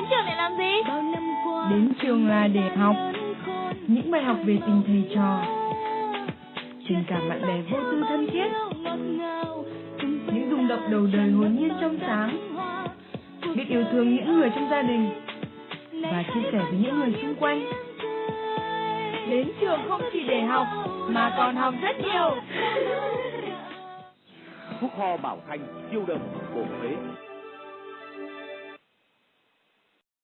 đến trường để làm gì? Đến trường là để học những bài học về tình thầy trò, tình cảm bạn bè vô tư thân thiết, những rung động đầu đời hồn nhiên trong sáng, biết yêu thương những người trong gia đình và chia sẻ với những người xung quanh. Đến trường không chỉ để học mà còn học rất nhiều. Phúc ho bảo thanh siêu đậm bổ phế